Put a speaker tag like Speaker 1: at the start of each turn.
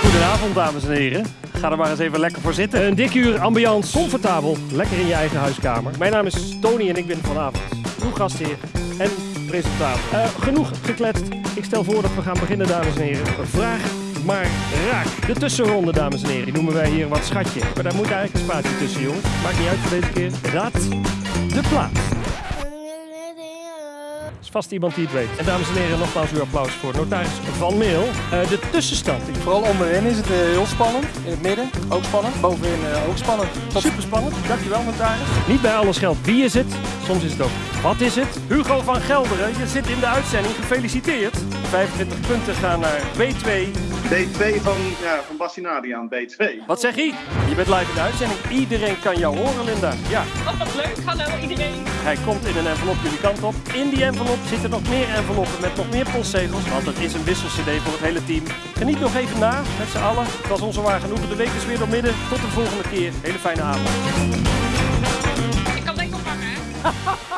Speaker 1: goedenavond, dames en heren. Ga er maar eens even lekker voor zitten.
Speaker 2: Een dik uur ambiance, comfortabel, lekker in je eigen huiskamer. Mijn naam is Tony en ik ben vanavond uw gastheer en presentator. Eh, genoeg gekletst. Ik stel voor dat we gaan beginnen, dames en heren. Vraag maar raak. De tussenronde, dames en heren, die noemen wij hier wat schatje. Maar daar moet eigenlijk een spatie tussen, jongens. Maakt niet uit voor deze keer. Raad de plaats. Is vast iemand die het weet. En dames en heren, nogmaals uw applaus voor notaris Van Meel. Eh, de tussenstand.
Speaker 3: Vooral onderin is het eh, heel spannend. In het midden ook spannend. Bovenin eh, ook spannend. Tot
Speaker 1: Super spannend. Dankjewel, notaris.
Speaker 2: Niet bij alles geldt wie is het. Soms is het ook wat is het.
Speaker 1: Hugo van Gelderen, je zit in de uitzending. Gefeliciteerd. 25 punten gaan naar B2.
Speaker 4: B2 van, ja, van Bassinadi aan B2.
Speaker 1: Wat zeg je? Je bent live in de uitzending. Iedereen kan jou horen, Linda. Ja,
Speaker 5: Oh, wat leuk. Hallo iedereen.
Speaker 1: hij komt in een envelop jullie kant op. In die envelop zitten nog meer enveloppen met nog meer postzegels. Want het is een wissel-cd voor het hele team. Geniet nog even na met z'n allen. Het was onze waar genoegen. De week is weer door midden. Tot de volgende keer. Hele fijne avond.
Speaker 5: Ik kan denk ophangen, hè?